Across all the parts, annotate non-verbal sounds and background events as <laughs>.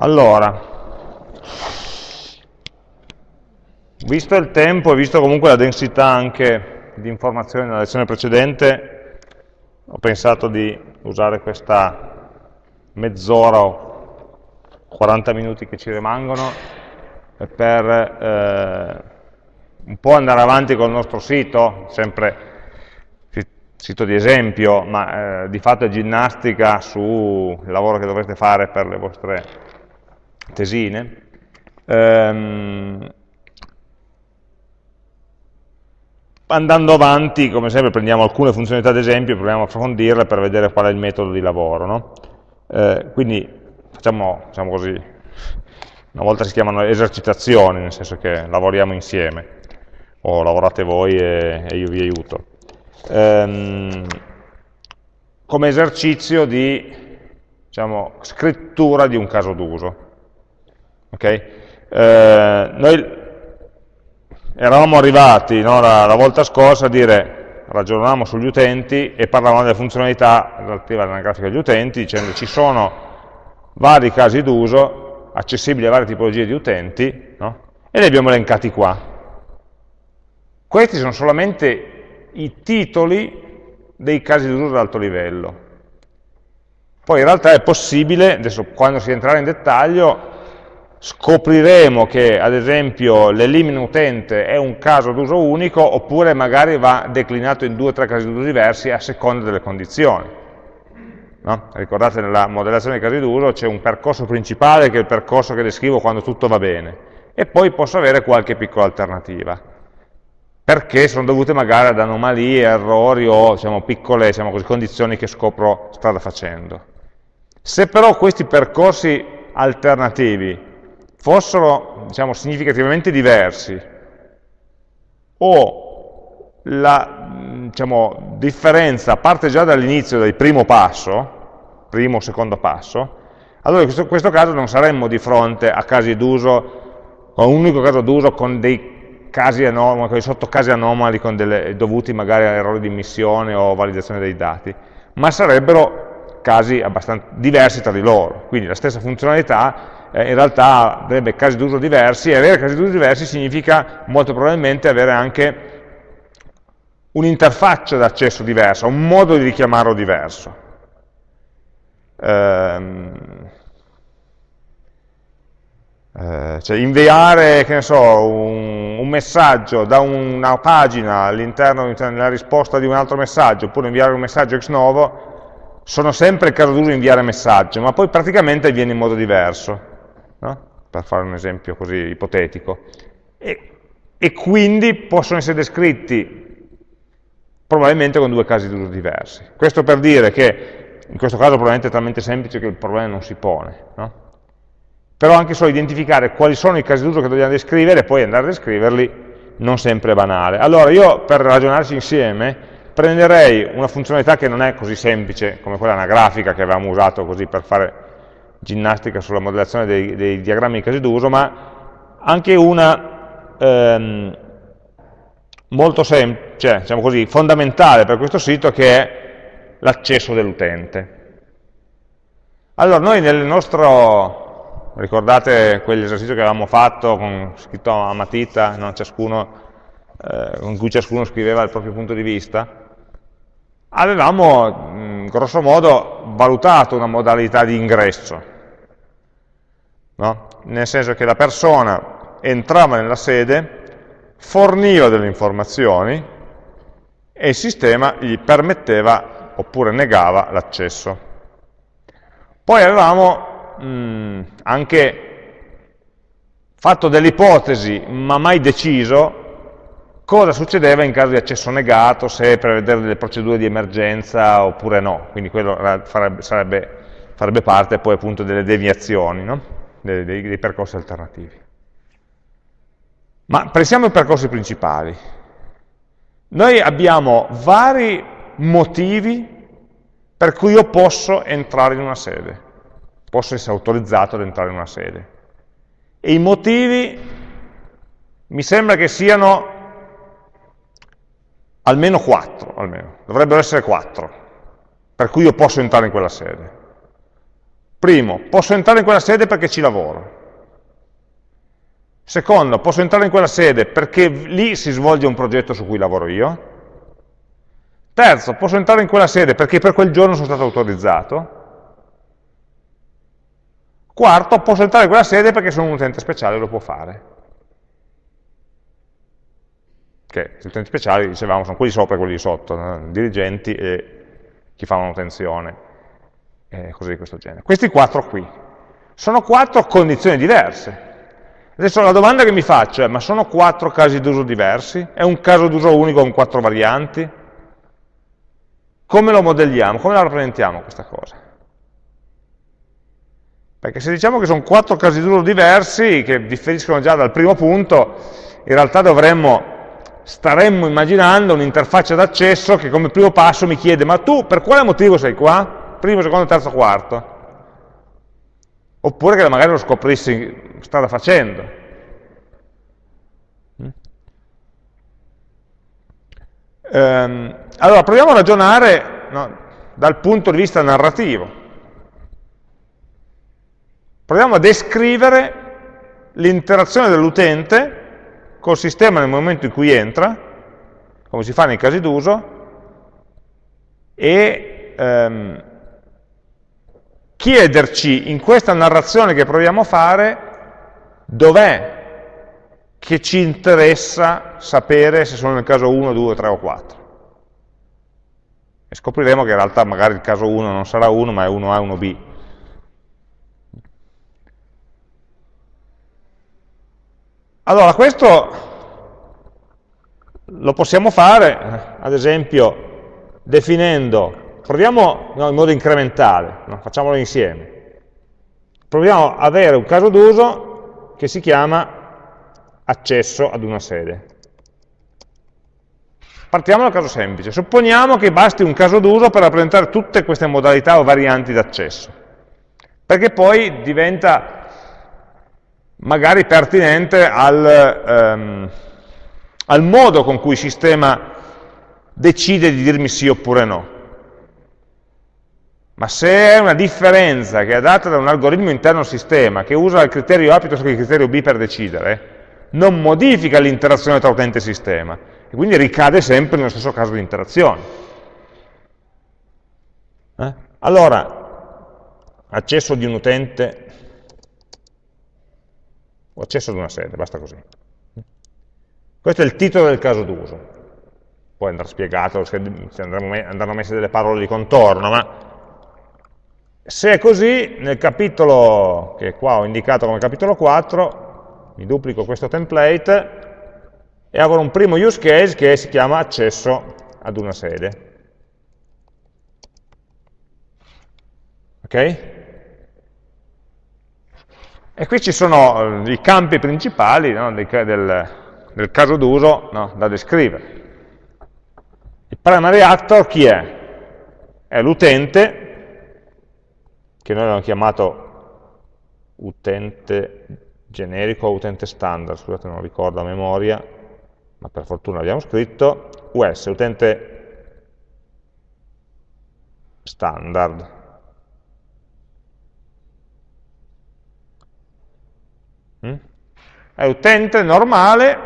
Allora, visto il tempo e visto comunque la densità anche di informazioni nella lezione precedente, ho pensato di usare questa mezz'ora o 40 minuti che ci rimangono per eh, un po' andare avanti col nostro sito, sempre sito di esempio, ma eh, di fatto è ginnastica sul lavoro che dovrete fare per le vostre tesine. Ehm, andando avanti, come sempre, prendiamo alcune funzionalità ad esempio e proviamo a approfondirle per vedere qual è il metodo di lavoro. No? Eh, quindi facciamo, diciamo così, una volta si chiamano esercitazioni, nel senso che lavoriamo insieme, o lavorate voi e, e io vi aiuto. Ehm, come esercizio di diciamo, scrittura di un caso d'uso. Okay? Eh, noi eravamo arrivati no, la, la, volta scorsa a dire, ragionavamo sugli utenti e parlavamo delle funzionalità relative alla grafica degli utenti, dicendo ci sono vari casi d'uso accessibili a varie tipologie di utenti, no? e li abbiamo elencati qua. Questi sono solamente i titoli dei casi d'uso ad alto livello. Poi in realtà è possibile, adesso quando si entrerà in dettaglio, scopriremo che ad esempio l'elimina utente è un caso d'uso unico oppure magari va declinato in due o tre casi d'uso diversi a seconda delle condizioni. No? Ricordate nella modellazione dei casi d'uso c'è un percorso principale che è il percorso che descrivo quando tutto va bene e poi posso avere qualche piccola alternativa perché sono dovute magari ad anomalie, errori o diciamo, piccole diciamo così, condizioni che scopro strada facendo. Se però questi percorsi alternativi fossero diciamo, significativamente diversi o la diciamo, differenza parte già dall'inizio del primo passo, primo o secondo passo, allora in questo, questo caso non saremmo di fronte a casi d'uso, a un unico caso d'uso con dei casi anomali, con dei sottocasi anomali delle, dovuti magari a errori di immissione o validazione dei dati, ma sarebbero casi abbastanza diversi tra di loro, quindi la stessa funzionalità eh, in realtà avrebbe casi d'uso diversi, e avere casi d'uso diversi significa molto probabilmente avere anche un'interfaccia d'accesso diversa, un modo di richiamarlo diverso. Ehm, eh, cioè inviare so, un, un, messaggio da una pagina all'interno nella risposta di un altro messaggio, oppure inviare un messaggio ex novo, sono sempre il caso d'uso inviare messaggio, ma poi praticamente avviene in modo diverso no? per fare un esempio così ipotetico, e, e quindi possono essere descritti probabilmente con due casi d'uso diversi. Questo per dire che in questo caso probabilmente è talmente semplice che il problema non si pone, no? però anche solo identificare quali sono i casi d'uso che dobbiamo descrivere e poi andare a descriverli non sempre è banale. Allora io per ragionarci insieme prenderei una funzionalità che non è così semplice come quella anagrafica che avevamo usato così per fare ginnastica sulla modellazione dei, dei diagrammi di casi d'uso, ma anche una ehm, molto semplice, cioè, diciamo così, fondamentale per questo sito che è l'accesso dell'utente. Allora, noi nel nostro, ricordate quell'esercizio che avevamo fatto con scritto a matita, no? ciascuno, eh, con cui ciascuno scriveva il proprio punto di vista? avevamo grosso modo valutato una modalità di ingresso, no? nel senso che la persona entrava nella sede, forniva delle informazioni e il sistema gli permetteva oppure negava l'accesso. Poi avevamo mh, anche fatto delle ipotesi, ma mai deciso, cosa succedeva in caso di accesso negato, se prevedere delle procedure di emergenza oppure no, quindi quello farebbe, sarebbe, farebbe parte poi appunto delle deviazioni, no? dei, dei, dei percorsi alternativi. Ma pensiamo ai percorsi principali. Noi abbiamo vari motivi per cui io posso entrare in una sede, posso essere autorizzato ad entrare in una sede. E i motivi mi sembra che siano almeno 4, almeno. dovrebbero essere 4, per cui io posso entrare in quella sede. Primo, posso entrare in quella sede perché ci lavoro. Secondo, posso entrare in quella sede perché lì si svolge un progetto su cui lavoro io. Terzo, posso entrare in quella sede perché per quel giorno sono stato autorizzato. Quarto, posso entrare in quella sede perché sono un utente speciale e lo può fare. Che gli utenti speciali, dicevamo, sono quelli sopra e quelli sotto, no? dirigenti e chi fa manutenzione e cose di questo genere. Questi quattro qui. Sono quattro condizioni diverse. Adesso la domanda che mi faccio è, ma sono quattro casi d'uso diversi? È un caso d'uso unico con quattro varianti? Come lo modelliamo? Come la rappresentiamo questa cosa? Perché se diciamo che sono quattro casi d'uso diversi, che differiscono già dal primo punto, in realtà dovremmo, staremmo immaginando un'interfaccia d'accesso che come primo passo mi chiede, ma tu per quale motivo sei qua? primo, secondo, terzo, quarto. Oppure che magari lo scoprissi strada facendo. Ehm, allora, proviamo a ragionare no, dal punto di vista narrativo. Proviamo a descrivere l'interazione dell'utente col sistema nel momento in cui entra, come si fa nei casi d'uso, e ehm, chiederci in questa narrazione che proviamo a fare dov'è che ci interessa sapere se sono nel caso 1, 2, 3 o 4. E scopriremo che in realtà magari il caso 1 non sarà 1, ma è 1A, 1B. Allora, questo lo possiamo fare, ad esempio, definendo proviamo no, in modo incrementale, no? facciamolo insieme. Proviamo ad avere un caso d'uso che si chiama accesso ad una sede. Partiamo da un caso semplice. Supponiamo che basti un caso d'uso per rappresentare tutte queste modalità o varianti d'accesso, perché poi diventa magari pertinente al, ehm, al modo con cui il sistema decide di dirmi sì oppure no. Ma se è una differenza che è data da un algoritmo interno al sistema, che usa il criterio A piuttosto che il criterio B per decidere, non modifica l'interazione tra utente e sistema, e quindi ricade sempre nello stesso caso di interazione. Eh? Allora, accesso di un utente, o accesso ad una sede, basta così. Questo è il titolo del caso d'uso. Poi andrà spiegato, andranno messe delle parole di contorno, ma se è così, nel capitolo che qua ho indicato come capitolo 4, mi duplico questo template e avrò un primo use case che si chiama accesso ad una sede. Ok? E qui ci sono eh, i campi principali no, del, del, caso d'uso no, da descrivere. Il primary actor chi è? È l'utente che noi abbiamo chiamato utente generico o utente standard, scusate non ricordo a memoria, ma per fortuna l'abbiamo scritto, US, utente standard. È utente normale,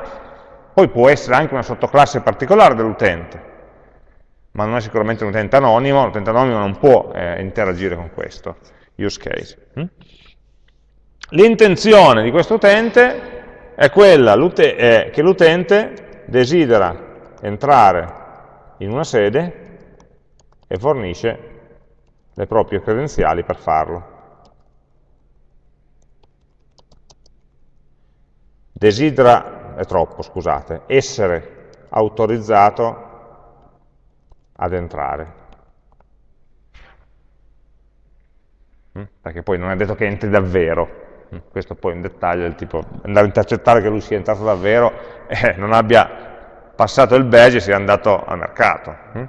poi può essere anche una sottoclasse particolare dell'utente, ma non è sicuramente un utente anonimo, l'utente anonimo non può eh, interagire con questo use case. Hm? L'intenzione di questo utente è quella è che l'utente desidera entrare in una sede e fornisce le proprie credenziali per farlo. Desidera, è troppo, scusate, essere autorizzato ad entrare. Mm? perché poi non è detto che entri davvero, mm? questo poi è un dettaglio del tipo andare a intercettare che lui sia entrato davvero e <laughs> eh, non abbia passato il badge e sia andato al mercato. Mm?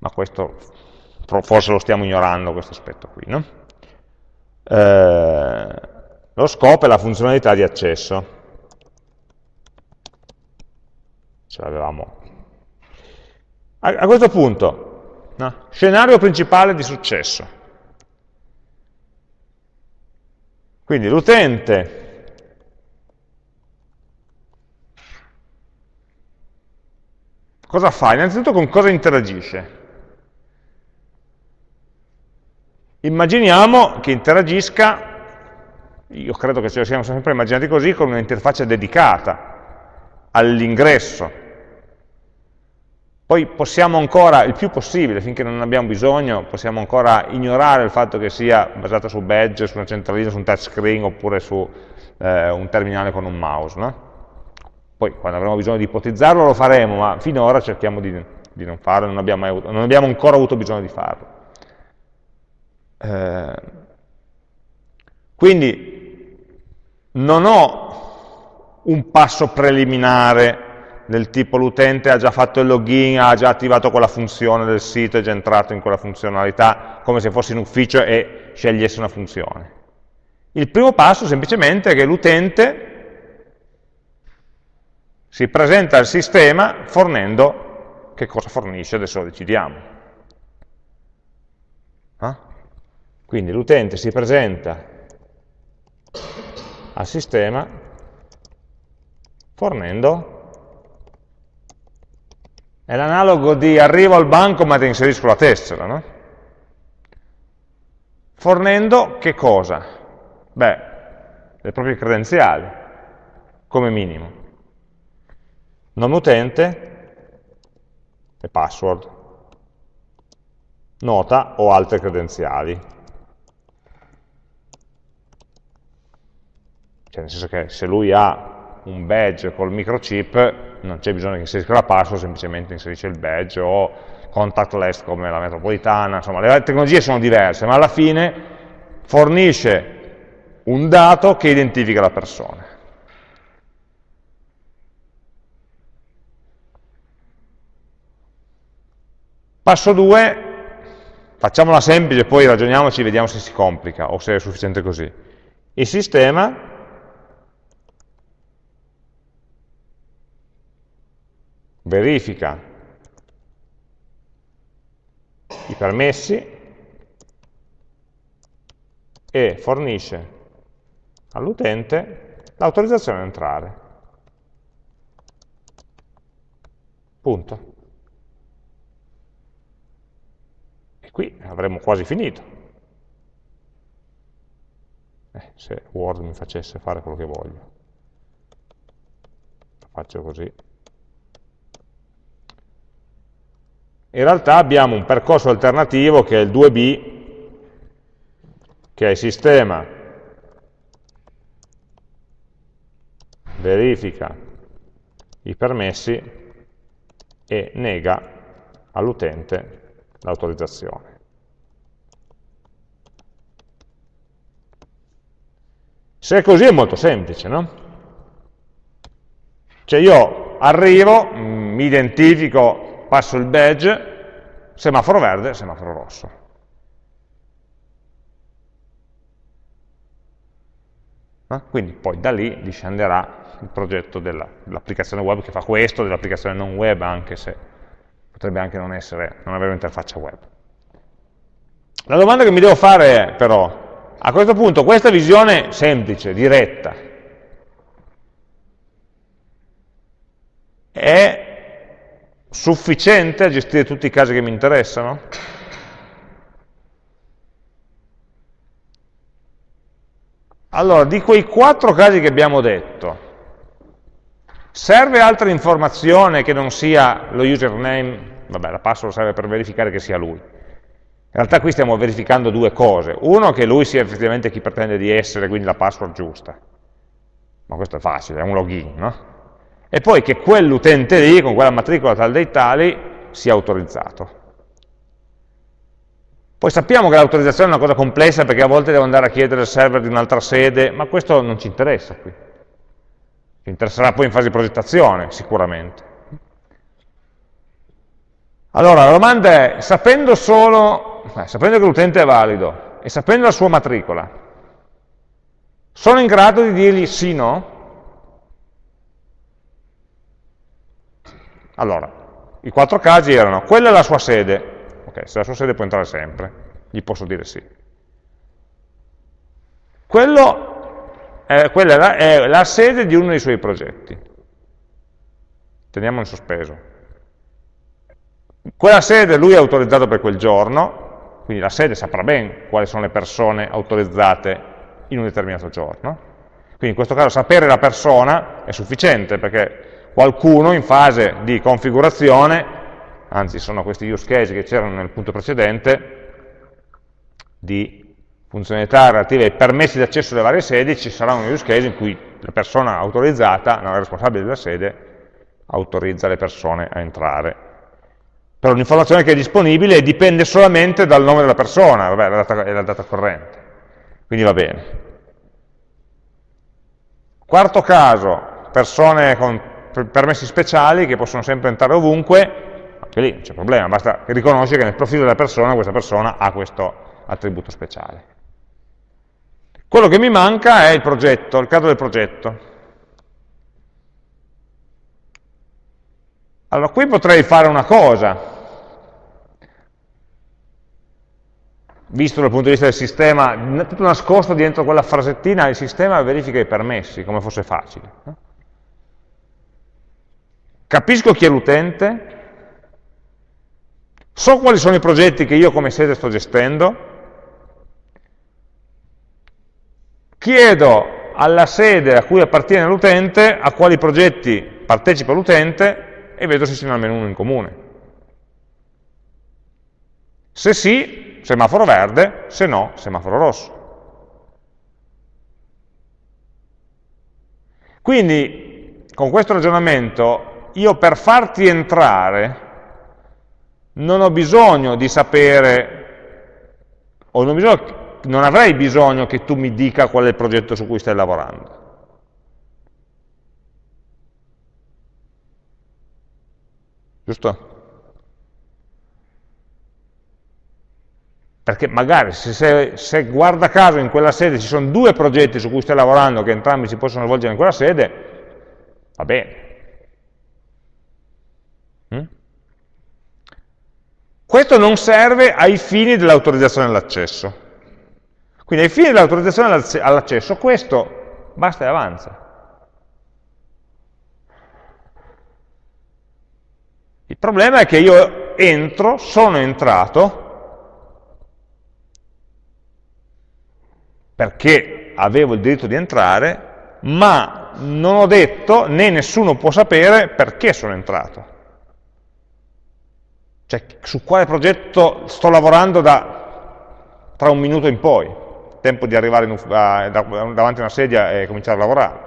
Ma questo forse lo stiamo ignorando, questo aspetto qui. No? Eh, lo scopo è la funzionalità di accesso. Ce l'avevamo. A, a, questo punto, no? scenario principale di successo. Quindi l'utente cosa fa? Innanzitutto con cosa interagisce? Immaginiamo che interagisca, io credo che ce lo siamo sempre immaginati così, con un'interfaccia dedicata all'ingresso. Poi possiamo ancora, il più possibile, finché non abbiamo bisogno, possiamo ancora ignorare il fatto che sia basata su badge, su una centralina, su un touchscreen oppure su eh, un terminale con un mouse. No? Poi quando avremo bisogno di ipotizzarlo lo faremo, ma finora cerchiamo di, di non farlo, non abbiamo, avuto, non abbiamo ancora avuto bisogno di farlo. Eh, quindi non ho un passo preliminare del tipo l'utente ha già fatto il login, ha già attivato quella funzione del sito, è già entrato in quella funzionalità, come se fosse in ufficio e scegliesse una funzione. Il primo passo semplicemente è che l'utente si presenta al sistema fornendo che cosa fornisce, adesso lo decidiamo. Quindi l'utente si presenta al sistema fornendo è l'analogo di arrivo al banco ma ti inserisco la tessera, no? Fornendo che cosa? Beh, le proprie credenziali, come minimo. Nome utente e password. Nota o altre credenziali. Cioè, nel senso che se lui ha un badge col microchip, non c'è bisogno che inserisca la password, semplicemente inserisce il badge o contactless come la metropolitana, insomma le tecnologie sono diverse, ma alla fine fornisce un dato che identifica la persona. Passo 2, facciamola semplice, poi ragioniamoci e vediamo se si complica o se è sufficiente così. Il sistema verifica i permessi e fornisce all'utente l'autorizzazione ad entrare. Punto. E qui avremmo quasi finito. Eh, se Word mi facesse fare quello che voglio. Lo faccio così. In realtà abbiamo un percorso alternativo che è il 2B, che è il sistema verifica i permessi e nega all'utente l'autorizzazione. Se è così è molto semplice, no? Cioè io arrivo, mi identifico passo il badge, semaforo verde, semaforo rosso. Eh? Quindi poi da lì discenderà il progetto dell'applicazione dell web che fa questo, dell'applicazione non web, anche se potrebbe anche non, essere, non avere un'interfaccia web. La domanda che mi devo fare è però, a questo punto questa visione semplice, diretta, è sufficiente a gestire tutti i casi che mi interessano? Allora, di quei quattro casi che abbiamo detto, serve altra informazione che non sia lo username, vabbè, la password serve per verificare che sia lui. In realtà qui stiamo verificando due cose. Uno, che lui sia effettivamente chi pretende di essere, quindi la password giusta. Ma questo è facile, è un login, no? E poi che quell'utente lì, con quella matricola tal dei tali, sia autorizzato. Poi sappiamo che l'autorizzazione è una cosa complessa perché a volte devo andare a chiedere al server di un'altra sede, ma questo non ci interessa qui. Ci interesserà poi in fase di progettazione, sicuramente. Allora, la domanda è, sapendo solo, eh, sapendo che l'utente è valido e sapendo la sua matricola, sono in grado di dirgli sì, no? Allora, i quattro casi erano, quella è la sua sede, ok, se la sua sede può entrare sempre, gli posso dire sì. Quello eh, quella è la, è la sede di uno dei suoi progetti. Teniamo in sospeso. Quella sede lui è autorizzato per quel giorno, quindi la sede saprà ben quali sono le persone autorizzate in un determinato giorno. Quindi in questo caso sapere la persona è sufficiente perché qualcuno in fase di configurazione, anzi sono questi use case che c'erano nel punto precedente, di funzionalità relative ai permessi di accesso alle varie sedi, ci sarà un use case in cui la persona autorizzata, no, il responsabile della sede, autorizza le persone a entrare. Però un'informazione che è disponibile dipende solamente dal nome della persona, vabbè, la data, è la data corrente. Quindi va bene. Quarto caso, persone con permessi speciali che possono sempre entrare ovunque, anche lì non c'è problema, basta riconoscere che nel profilo della persona questa persona ha questo attributo speciale. Quello che mi manca è il progetto, il caso del progetto. Allora, qui potrei fare una cosa, visto dal punto di vista del sistema, tutto nascosto dentro quella frasettina, il sistema verifica i permessi, come fosse facile. Capisco chi è l'utente, so quali sono i progetti che io come sede sto gestendo, chiedo alla sede a cui appartiene l'utente a quali progetti partecipa l'utente e vedo se ce n'è almeno uno in comune. Se sì, semaforo verde, se no, semaforo rosso. Quindi, con questo ragionamento, io per farti entrare non ho bisogno di sapere, o non, bisogno, non avrei bisogno che tu mi dica qual è il progetto su cui stai lavorando. Giusto? perché magari se, se, se, guarda caso in quella sede ci sono due progetti su cui stai lavorando che entrambi si possono svolgere in quella sede, va bene. Questo non serve ai fini dell'autorizzazione all'accesso. Quindi ai fini dell'autorizzazione all'accesso questo basta e avanza. Il problema è che io entro, sono entrato, perché avevo il diritto di entrare, ma non ho detto, né nessuno può sapere perché sono entrato. Cioè, su quale progetto sto lavorando da, tra un minuto in poi, tempo di arrivare in, a, davanti a una sedia e cominciare a lavorare.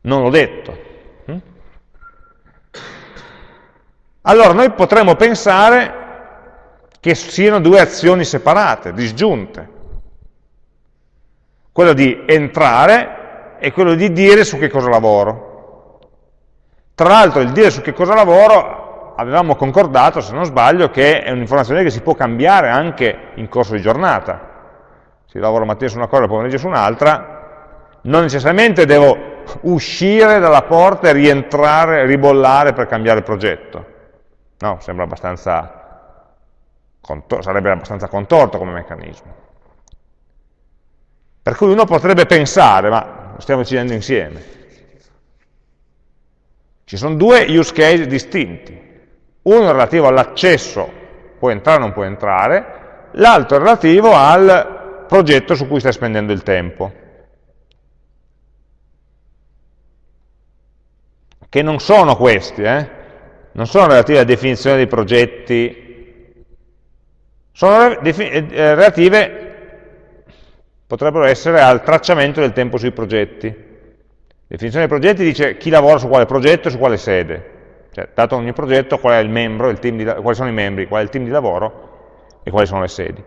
Non l'ho detto. Hm? Allora, noi potremmo pensare che siano due azioni separate, disgiunte. Quello di entrare e quello di dire su che cosa lavoro. Tra l'altro il dire su che cosa lavoro avevamo concordato, se non sbaglio, che è un'informazione che si può cambiare anche in corso di giornata. Se lavoro mattina su una cosa e pomeriggio su un'altra, non necessariamente devo uscire dalla porta e rientrare, ribollare per cambiare progetto. No, sembra abbastanza sarebbe abbastanza contorto come meccanismo. Per cui uno potrebbe pensare, ma lo stiamo decidendo insieme, ci sono due use case distinti, uno relativo all'accesso, può entrare o non può entrare, l'altro è relativo al progetto su cui stai spendendo il tempo. Che non sono questi, eh? non sono relativi alla definizione dei progetti sono eh, eh, relative, potrebbero essere al tracciamento del tempo sui progetti. Definizione dei progetti dice chi lavora su quale progetto e su quale sede. Cioè, dato ogni progetto, qual membro, di, quali sono i membri, qual è il team di lavoro e quali sono le sedi.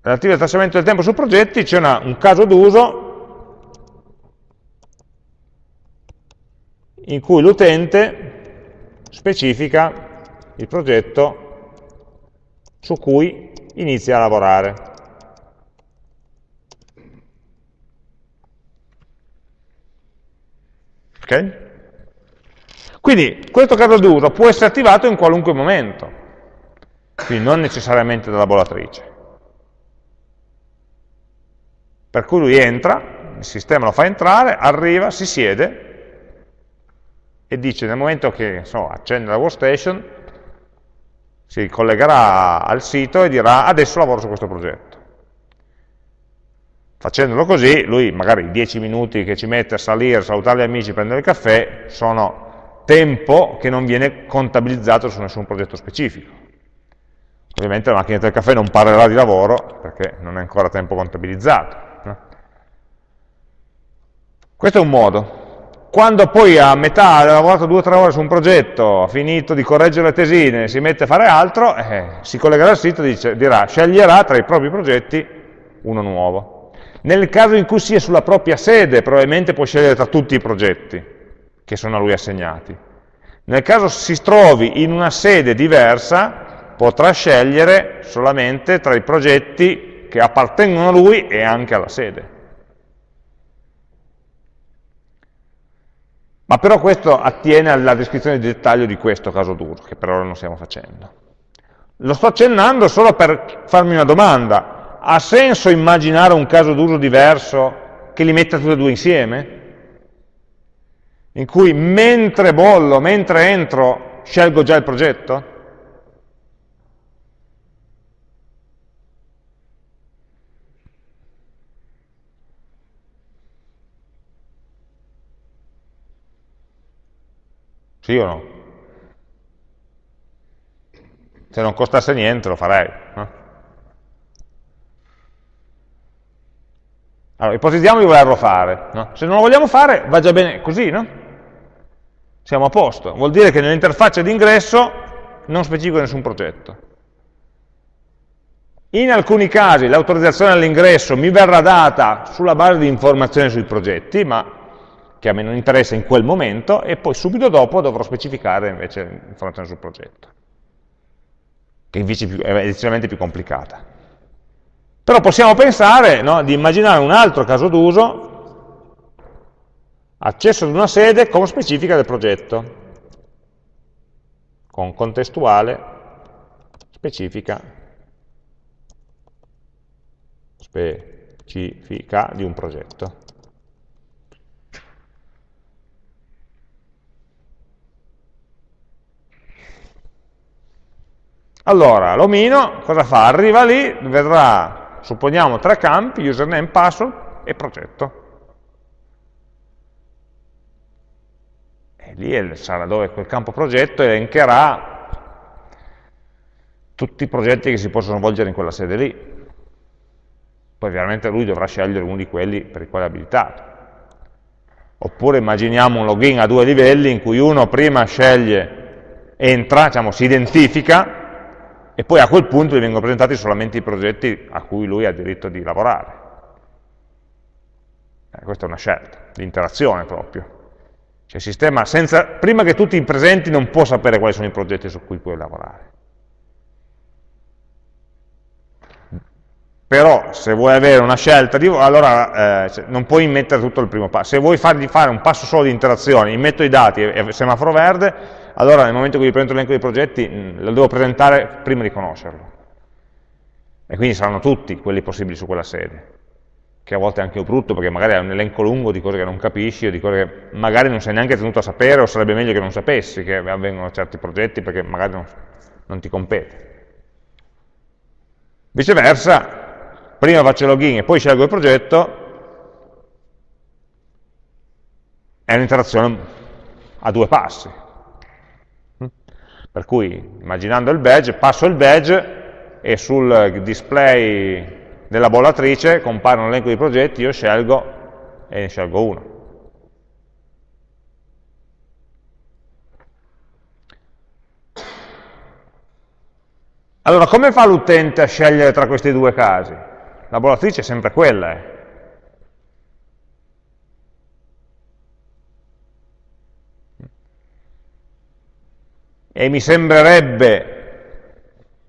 Relative al tracciamento del tempo su progetti c'è un caso d'uso in cui l'utente specifica il progetto su cui inizia a lavorare. Ok? Quindi questo caso d'uso può essere attivato in qualunque momento, quindi non necessariamente dalla bollatrice. Per cui lui entra, il sistema lo fa entrare, arriva, si siede e dice nel momento che so, accende la workstation, si collegherà al sito e dirà adesso lavoro su questo progetto. Facendolo così, lui magari i 10 minuti che ci mette a salire, salutare gli amici, prendere il caffè, sono tempo che non viene contabilizzato su nessun progetto specifico. Ovviamente la macchina del caffè non parlerà di lavoro perché non è ancora tempo contabilizzato. Questo è un modo. Quando poi a metà ha lavorato due o tre ore su un progetto, ha finito di correggere le tesine, si mette a fare altro, eh, si collegherà al sito e dice, dirà, sceglierà tra i propri progetti uno nuovo. Nel caso in cui sia sulla propria sede, probabilmente può scegliere tra tutti i progetti che sono a lui assegnati. Nel caso si trovi in una sede diversa, potrà scegliere solamente tra i progetti che appartengono a lui e anche alla sede. Ma però questo attiene alla descrizione di dettaglio di questo caso d'uso, che per ora non stiamo facendo. Lo sto accennando solo per farmi una domanda ha senso immaginare un caso d'uso diverso che li metta tutti e due insieme? In cui mentre bollo, mentre entro, scelgo già il progetto? Sì o no? Se non costasse niente lo farei. No? Allora, ipotizziamo di volerlo fare. No? Se non lo vogliamo fare, va già bene così, no? Siamo a posto. Vuol dire che nell'interfaccia di ingresso non specifico nessun progetto. In alcuni casi l'autorizzazione all'ingresso mi verrà data sulla base di informazioni sui progetti, ma che a me non interessa in quel momento, e poi subito dopo dovrò specificare invece informazioni sul progetto, che invece è decisamente più complicata. Però possiamo pensare no, di immaginare un altro caso d'uso, accesso ad una sede con specifica del progetto, con contestuale specifica, specifica di un progetto. Allora, l'omino cosa fa? Arriva lì, vedrà supponiamo tre campi, username, password e progetto. E lì sarà dove quel campo progetto elencherà tutti i progetti che si possono svolgere in quella sede lì. Poi ovviamente lui dovrà scegliere uno di quelli per i quali è abilitato. Oppure immaginiamo un login a due livelli in cui uno prima sceglie, entra, diciamo, si identifica, e poi a quel punto gli vengono presentati solamente i progetti a cui lui ha diritto di lavorare. Eh, questa è una scelta, di interazione proprio. Cioè il sistema, senza, prima che tutti i presenti, non può sapere quali sono i progetti su cui puoi lavorare. Però se vuoi avere una scelta, di, allora eh, non puoi mettere tutto il primo passo. Se vuoi fargli fare un passo solo di interazione, metto i dati e semaforo verde, allora nel momento in cui presento l'elenco dei progetti mm, lo devo presentare prima di conoscerlo. E quindi saranno tutti quelli possibili su quella sede, che a volte è anche brutto perché magari è un elenco lungo di cose che non capisci o di cose che magari non sei neanche tenuto a sapere o sarebbe meglio che non sapessi che avvengono certi progetti perché magari non, non ti compete. Viceversa, prima faccio il login e poi scelgo il progetto, è un'interazione a due passi, per cui, immaginando il badge, passo il badge e sul display della bollatrice compare un elenco di progetti, io scelgo e ne scelgo uno. Allora, come fa l'utente a scegliere tra questi due casi? La bollatrice è sempre quella, eh. E mi sembrerebbe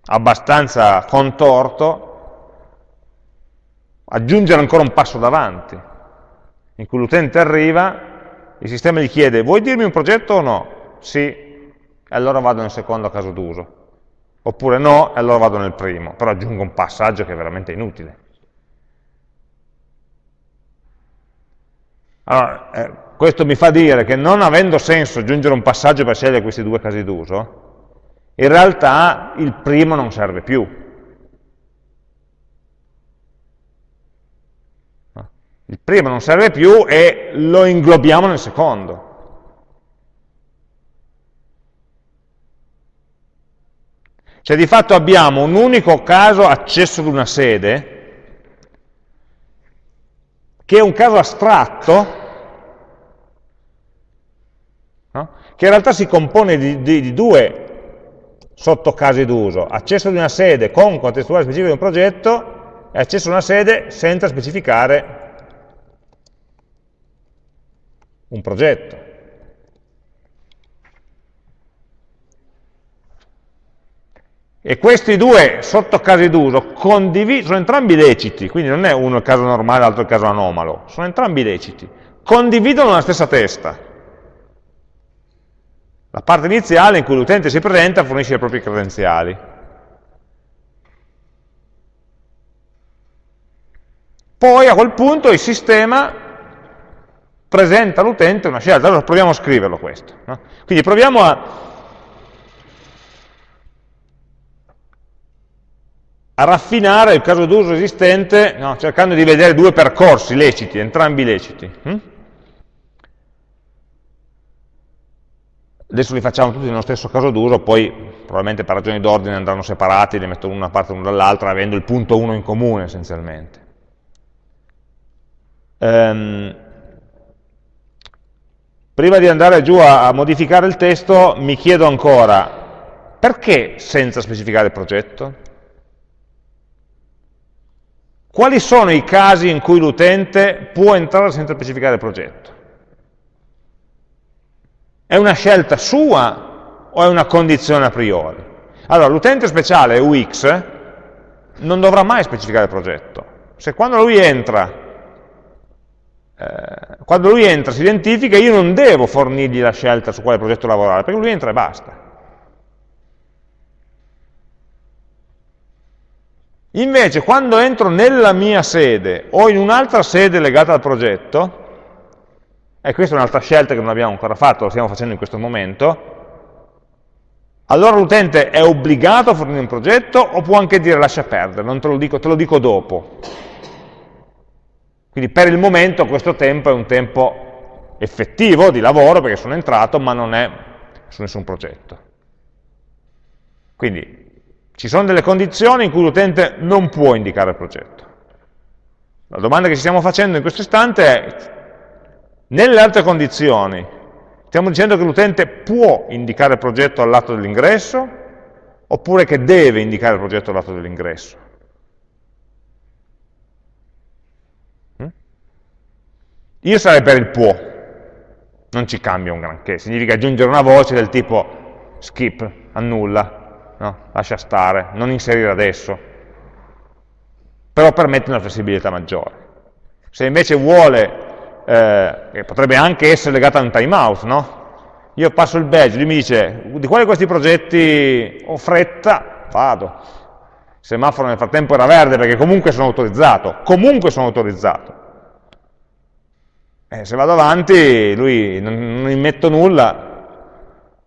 abbastanza contorto aggiungere ancora un passo davanti, in cui l'utente arriva, il sistema gli chiede vuoi dirmi un progetto o no? Sì, allora vado nel secondo caso d'uso. Oppure no, allora vado nel primo, però aggiungo un passaggio che è veramente inutile. Allora, eh, questo mi fa dire che non avendo senso aggiungere un passaggio per scegliere questi due casi d'uso, in realtà il primo non serve più. Il primo non serve più e lo inglobiamo nel secondo. Cioè di fatto abbiamo un unico caso accesso ad una sede, che è un caso astratto, no? Che in realtà si compone di, di, di due sottocasi d'uso, accesso ad una sede con contestuale specifico di un progetto e accesso a una sede senza specificare un progetto. E questi due sottocasi d'uso sono entrambi leciti, quindi non è uno il caso normale l'altro il caso anomalo, sono entrambi leciti, condividono la stessa testa. La parte iniziale in cui l'utente si presenta fornisce le proprie credenziali. Poi a quel punto il sistema presenta all'utente una scelta. Allora proviamo a scriverlo questo. No? Quindi proviamo a, a raffinare il caso d'uso esistente no? cercando di vedere due percorsi leciti, entrambi leciti. Hm? Adesso li facciamo tutti nello stesso caso d'uso, poi probabilmente per ragioni d'ordine andranno separati, li metto una parte l'uno dall'altra, avendo il punto 1 in comune essenzialmente. Um, Prima di andare giù a, modificare il testo mi chiedo ancora, perché senza specificare il progetto? Quali sono i casi in cui l'utente può entrare senza specificare il progetto? È una scelta sua o è una condizione a priori? Allora, l'utente speciale UX non dovrà mai specificare il progetto. Se quando lui entra eh, quando lui entra, si identifica, io non devo fornirgli la scelta su quale progetto lavorare, perché lui entra e basta. Invece, quando entro nella mia sede o in un'altra sede legata al progetto, e questa è un'altra scelta che non abbiamo ancora fatto, lo stiamo facendo in questo momento, allora l'utente è obbligato a fornire un progetto o può anche dire lascia perdere, non te lo dico, te lo dico dopo. Quindi per il momento questo tempo è un tempo effettivo di lavoro perché sono entrato, ma non è su nessun progetto. Quindi ci sono delle condizioni in cui l'utente non può indicare il progetto. La domanda che ci stiamo facendo in questo istante è, nelle altre condizioni, stiamo dicendo che l'utente può indicare il progetto al lato dell'ingresso, oppure che deve indicare il progetto al lato dell'ingresso? Io sarei per il può, non ci cambia un granché, significa aggiungere una voce del tipo skip, annulla, no? lascia stare, non inserire adesso, però permette una flessibilità maggiore. Se invece vuole, eh, potrebbe anche essere legata a un timeout, no? Io passo il badge, lui mi dice, di quali di questi progetti ho fretta, vado. Il semaforo nel frattempo era verde perché comunque sono autorizzato, comunque sono autorizzato. Eh, se vado avanti, lui non, non immetto nulla,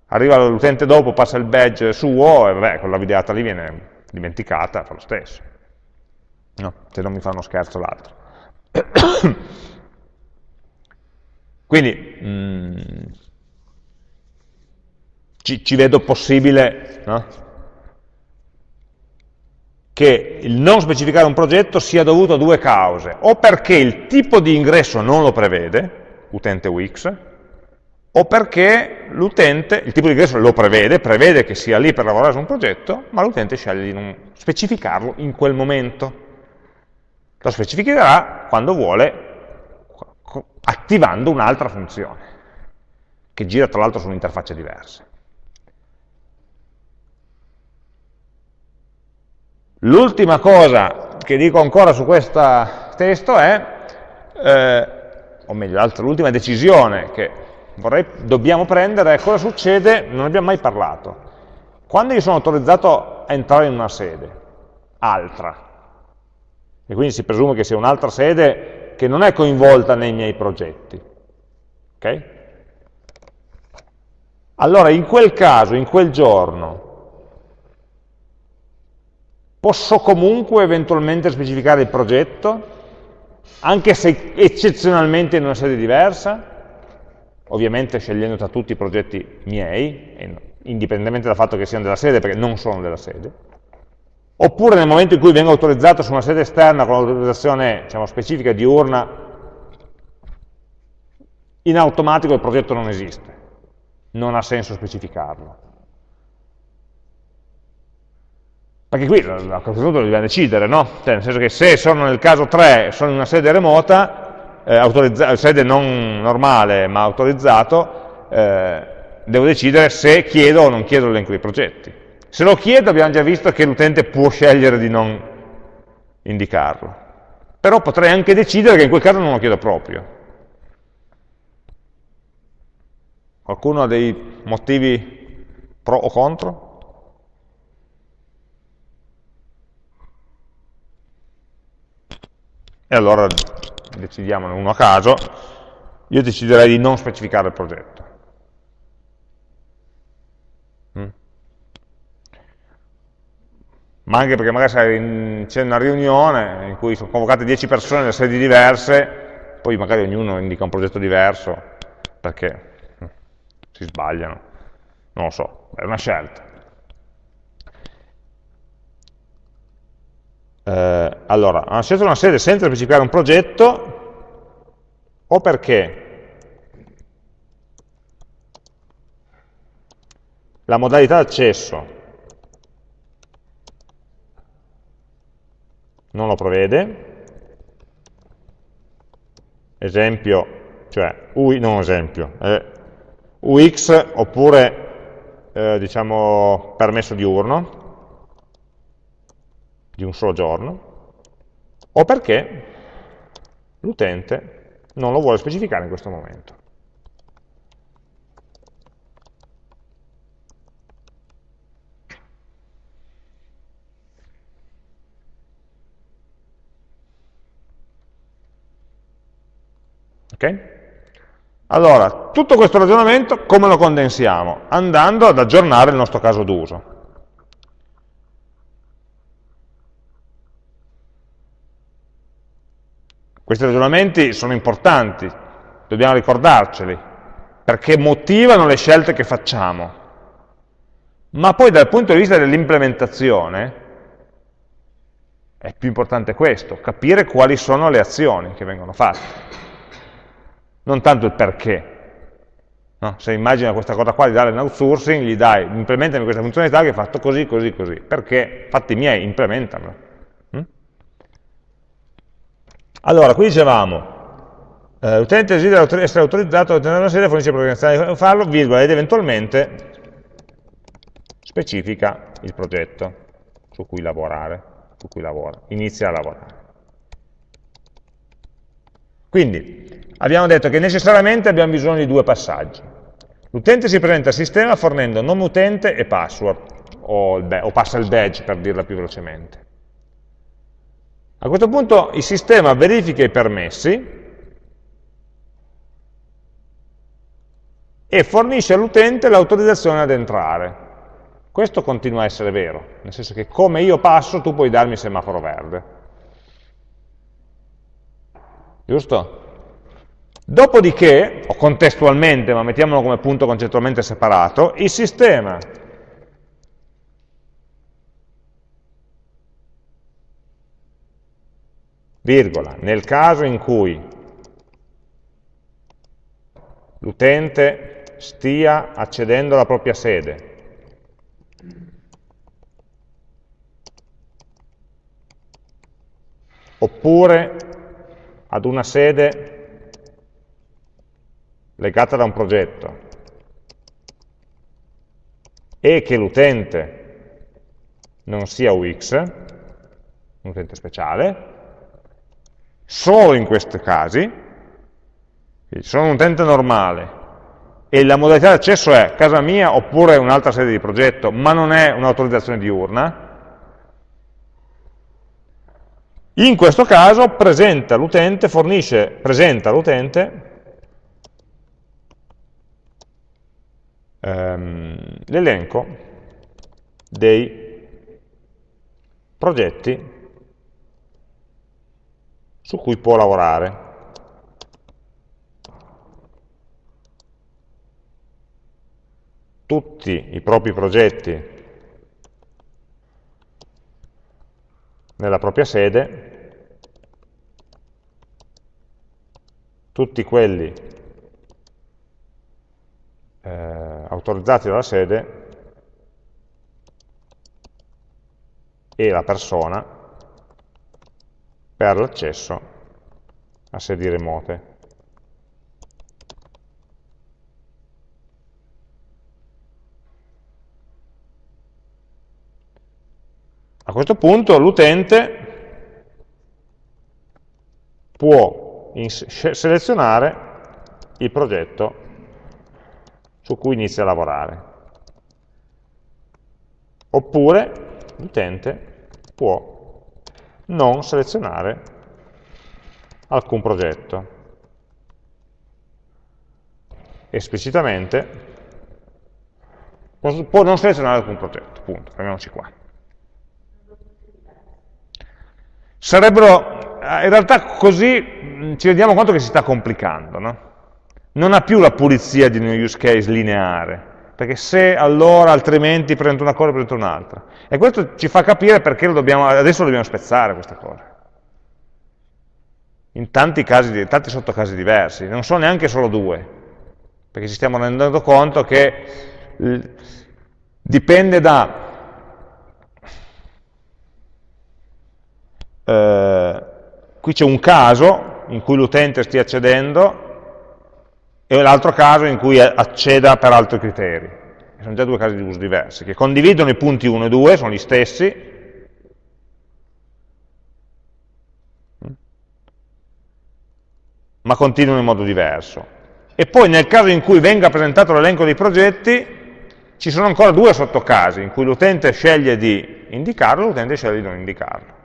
arriva l'utente dopo, passa il badge suo e vabbè, quella videata lì viene dimenticata, fa lo stesso. No, se non mi fa uno scherzo l'altro. <coughs> Quindi mh, mm, ci, ci, vedo possibile no? che il non specificare un progetto sia dovuto a due cause, o perché il tipo di ingresso non lo prevede, utente UX, o perché l'utente, il tipo di ingresso lo prevede, prevede che sia lì per lavorare su un progetto, ma l'utente sceglie di non specificarlo in quel momento. Lo specificherà quando vuole, attivando un'altra funzione, che gira tra l'altro su un'interfaccia diversa. L'ultima cosa che dico ancora su questo testo è, eh, o meglio, l'ultima decisione che vorrei, dobbiamo prendere è cosa succede, non abbiamo mai parlato. Quando io sono autorizzato a entrare in una sede, altra, e quindi si presume che sia un'altra sede che non è coinvolta nei miei progetti, Ok? Allora, in quel caso, in quel giorno, posso comunque eventualmente specificare il progetto, anche se eccezionalmente in una sede diversa, ovviamente scegliendo tra tutti i progetti miei, indipendentemente dal fatto che siano della sede, perché non sono della sede, oppure nel momento in cui vengo autorizzato su una sede esterna con l'autorizzazione diciamo, specifica diurna, in automatico il progetto non esiste, non ha senso specificarlo. Perché qui a questo punto dobbiamo decidere, no? Cioè, nel senso che se sono nel caso 3, sono in una sede remota, eh, sede non normale ma autorizzato, eh, devo decidere se chiedo o non chiedo l'elenco dei progetti. Se lo chiedo abbiamo già visto che l'utente può scegliere di non indicarlo. Però potrei anche decidere che in quel caso non lo chiedo proprio. Qualcuno ha dei motivi pro o contro? E allora decidiamone uno a caso. Io deciderei di non specificare il progetto. Mm. Ma anche perché magari c'è una riunione in cui sono convocate 10 persone da sedi diverse, poi magari ognuno indica un progetto diverso, perché si sbagliano, non lo so, è una scelta. Eh, allora, hanno scelto una sede senza specificare un progetto, o perché la modalità d'accesso non lo prevede, esempio, cioè, UI, non esempio, eh, UX oppure eh, diciamo permesso diurno di un solo giorno o perché l'utente non lo vuole specificare in questo momento. Ok? Allora, tutto questo ragionamento come lo condensiamo? Andando ad aggiornare il nostro caso d'uso. Questi ragionamenti sono importanti, dobbiamo ricordarceli, perché motivano le scelte che facciamo. Ma poi dal punto di vista dell'implementazione è più importante questo, capire quali sono le azioni che vengono fatte non tanto il perché. No? Se immagina questa cosa qua di dare un outsourcing, gli dai, implementami questa funzionalità che è fatto così, così, così. Perché? Fatti miei, implementano. Mm? Allora, qui dicevamo, eh, l'utente desidera essere autorizzato a ottenere una serie, fornisce programmazione di farlo, virgola, ed eventualmente specifica il progetto su cui lavorare, su cui lavora, inizia a lavorare. Quindi, abbiamo detto che necessariamente abbiamo bisogno di due passaggi. L'utente si presenta al sistema fornendo nome utente e password, o, o passa il badge per dirla più velocemente. A questo punto il sistema verifica i permessi e fornisce all'utente l'autorizzazione ad entrare. Questo continua a essere vero, nel senso che come io passo tu puoi darmi il semaforo verde. Giusto? Dopodiché, o contestualmente, ma mettiamolo come punto concettualmente separato, il sistema virgola, nel caso in cui l'utente stia accedendo alla propria sede, oppure ad una sede legata da un progetto. E che l'utente non sia UX, un utente speciale, solo in questi casi, sono un utente normale e la modalità di accesso è casa mia oppure un'altra sede di progetto, ma non è un'autorizzazione diurna, in questo caso presenta l'utente, fornisce, presenta all'utente ehm, l'elenco dei progetti su cui può lavorare. Tutti i propri progetti nella propria sede, tutti quelli eh, autorizzati dalla sede e la persona per l'accesso a sedi remote. A questo punto l'utente può selezionare il progetto su cui inizia a lavorare. Oppure l'utente può non selezionare alcun progetto. Esplicitamente può non selezionare alcun progetto, punto, fermiamoci qua. Sarebbero, eh, in realtà così mm, ci rendiamo conto che si sta complicando, no? Non ha più la pulizia di un use case lineare, perché se allora altrimenti presento una cosa presento un'altra. E questo ci fa capire perché lo dobbiamo, adesso lo dobbiamo spezzare questa cosa. In tanti, casi, tanti sottocasi diversi, non sono neanche solo due, perché ci stiamo rendendo conto che dipende da eh, qui c'è un caso in cui l'utente stia accedendo e l'altro caso in cui acceda per altri criteri. Sono già due casi di uso diversi, che condividono i punti 1 e 2, sono gli stessi, ma continuano in modo diverso. E poi nel caso in cui venga presentato l'elenco dei progetti, ci sono ancora due sottocasi, in cui l'utente sceglie di indicarlo, l'utente sceglie di non indicarlo.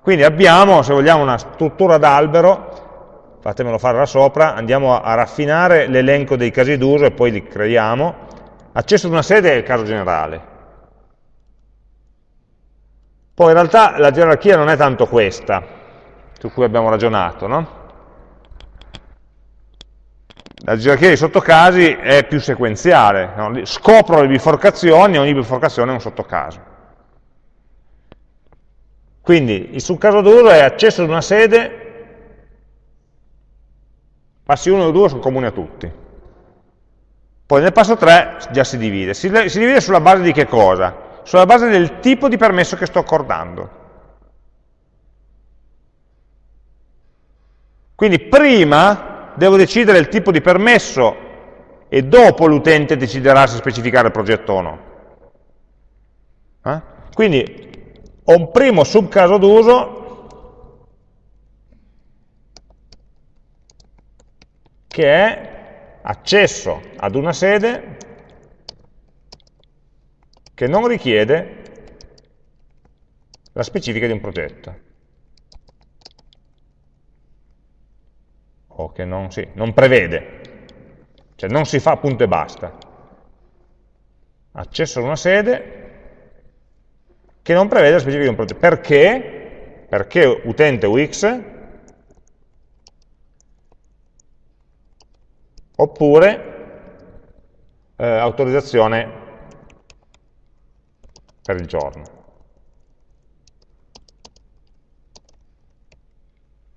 Quindi abbiamo, se vogliamo, una struttura d'albero, fatemelo fare da sopra, andiamo a, raffinare l'elenco dei casi d'uso e poi li creiamo. Accesso ad una sede è il caso generale. Poi in realtà la gerarchia non è tanto questa, su cui abbiamo ragionato, no? La gerarchia dei sottocasi è più sequenziale, no? scopro le biforcazioni e ogni biforcazione è un sottocaso. Quindi il subcaso d'uso è accesso ad una sede, passi 1 e 2 sono comuni a tutti. Poi nel passo 3 già si divide. Si, si divide sulla base di che cosa? Sulla base del tipo di permesso che sto accordando. Quindi prima devo decidere il tipo di permesso e dopo l'utente deciderà se specificare il progetto o no. Eh? Quindi ho un primo subcaso d'uso che è accesso ad una sede che non richiede la specifica di un progetto. O che non, sì, non prevede, cioè non si fa punto e basta. Accesso ad una sede che non prevede la specifica di un progetto. Perché? Perché utente UX oppure eh, autorizzazione per il giorno.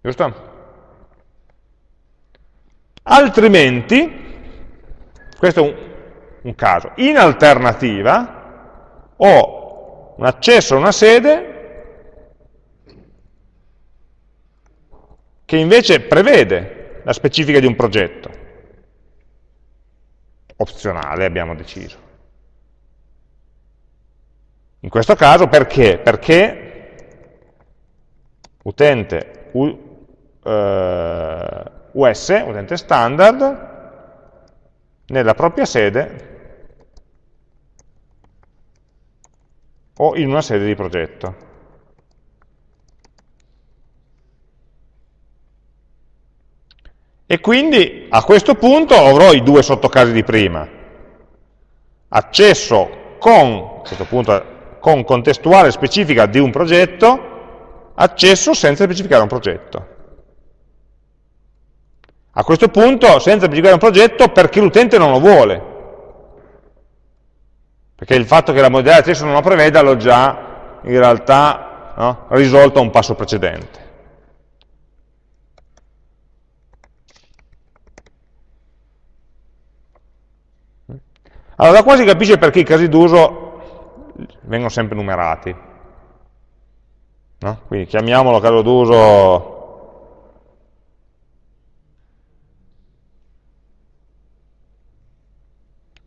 Giusto? Altrimenti, questo è un, un caso, in alternativa ho un accesso a una sede che invece prevede la specifica di un progetto, opzionale abbiamo deciso. In questo caso perché? Perché utente U, eh, US, utente standard, nella propria sede o in una sede di progetto. E quindi a questo punto avrò i due sottocasi di prima. Accesso con, a questo punto, con contestuale specifica di un progetto, accesso senza specificare un progetto. A questo punto, senza specificare un progetto, perché l'utente non lo vuole. Perché il fatto che la modalità di accesso non lo preveda l'ho già in realtà no, risolto a un passo precedente. Allora, da qua si capisce perché i casi d'uso vengono sempre numerati. No? Quindi chiamiamolo caso d'uso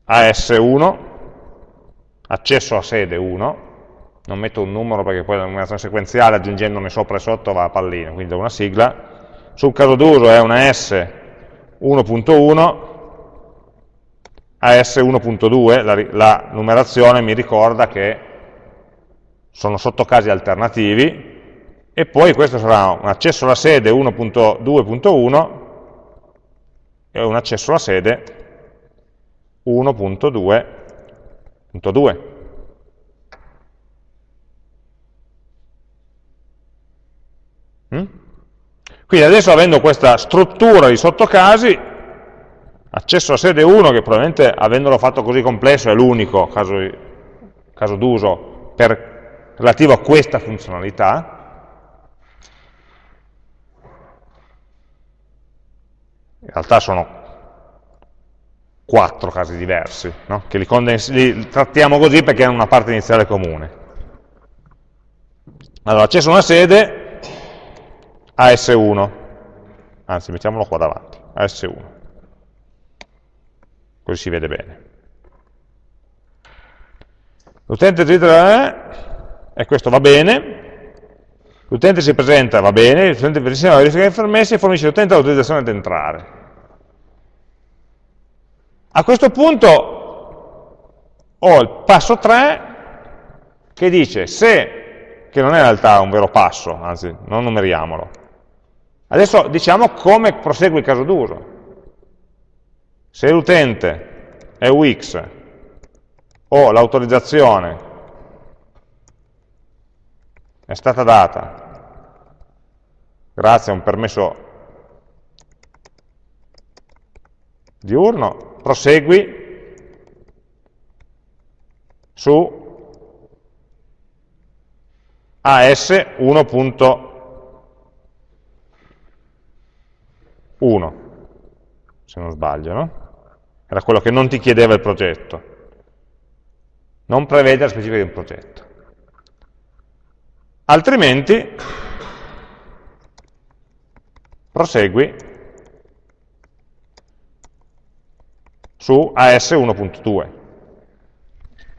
AS1, accesso a sede 1, non metto un numero perché poi la numerazione sequenziale aggiungendone sopra e sotto va a pallino, quindi do una sigla, sul caso d'uso è una S1.1, a S1.2 la, la numerazione mi ricorda che sono sottocasi alternativi e poi questo sarà un accesso alla sede 1.2.1 e un accesso alla sede 1.2.2. Mm? Quindi adesso avendo questa struttura di sottocasi, accesso a sede 1, che probabilmente avendolo fatto così complesso è l'unico caso, caso d'uso relativo a questa funzionalità, in realtà sono quattro casi diversi, no? che li, li, trattiamo così perché hanno una parte iniziale comune. Allora, accesso a una sede, AS1, anzi mettiamolo qua davanti, AS1, così si vede bene. L'utente titolo e questo va bene, l'utente si presenta, va bene, l'utente verifica le permessi e fornisce l'utente l'autorizzazione ad entrare. A questo punto ho il passo 3 che dice se, che non è in realtà un vero passo, anzi non numeriamolo, adesso diciamo come prosegue il caso d'uso. Se l'utente è UX o l'autorizzazione è stata data grazie a un permesso diurno, prosegui su AS 1.1, se non sbaglio, no? Era quello che non ti chiedeva il progetto. Non prevede la specifica di un progetto. Altrimenti, prosegui su AS 1.2.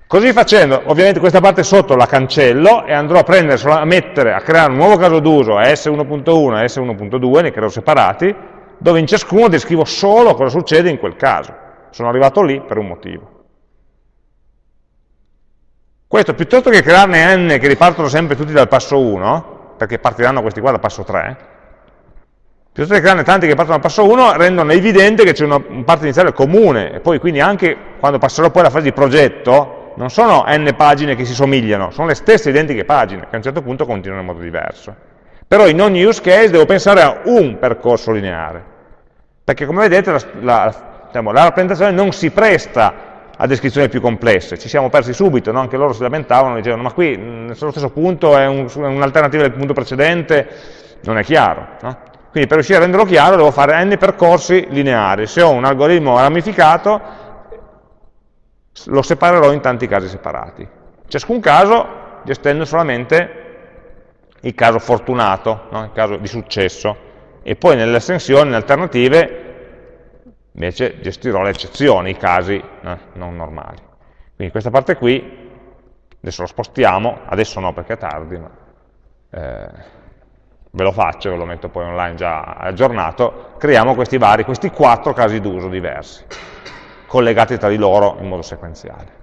Così facendo, ovviamente questa parte sotto la cancello e andrò a prendere, a mettere, a creare un nuovo caso d'uso AS 1.1 e AS 1.2, ne creo separati, dove in ciascuno descrivo solo cosa succede in quel caso. Sono arrivato lì per un motivo. Questo, piuttosto che crearne n che ripartono sempre tutti dal passo 1, perché partiranno questi qua dal passo 3, Piuttosto che crearne tanti che partono dal passo 1, rendono evidente che c'è una parte iniziale comune, e poi quindi anche quando passerò poi alla fase di progetto, non sono n pagine che si somigliano, sono le stesse identiche pagine, che a un certo punto continuano in modo diverso. Però in ogni use case devo pensare a un percorso lineare, perché come vedete la, la, diciamo, la rappresentazione non si presta a descrizioni più complesse, ci siamo persi subito, no? anche loro si lamentavano, dicevano ma qui sullo stesso punto è un'alternativa un del punto precedente, non è chiaro. No? Quindi per riuscire a renderlo chiaro devo fare n percorsi lineari. Se ho un algoritmo ramificato, lo separerò in tanti casi separati. Ciascun caso gestendo solamente il caso fortunato, no? il caso di successo. E poi nelle estensioni, nelle alternative, invece gestirò le eccezioni, i casi eh, non normali. Quindi questa parte qui, adesso lo spostiamo, adesso no perché è tardi, ma... Eh, ve lo faccio, ve lo metto poi online già aggiornato, creiamo questi vari, questi quattro casi d'uso diversi, collegati tra di loro in modo sequenziale.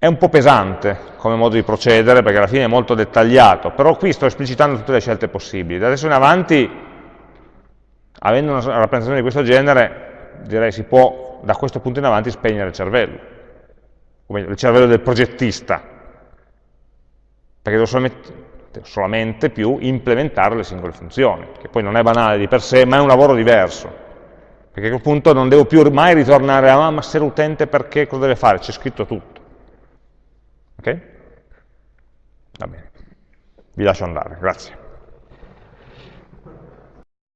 È un po' pesante come modo di procedere, perché alla fine è molto dettagliato, però qui sto esplicitando tutte le scelte possibili. Da adesso in avanti, avendo una rappresentazione di questo genere, direi si può da questo punto in avanti spegnere il cervello, come il cervello del progettista, perché devo solamente, solamente più implementare le singole funzioni, che poi non è banale di per sé, ma è un lavoro diverso, perché a quel punto non devo più mai ritornare a ah, ma se l'utente perché cosa deve fare, c'è scritto tutto. Ok? Va bene. Vi lascio andare, grazie.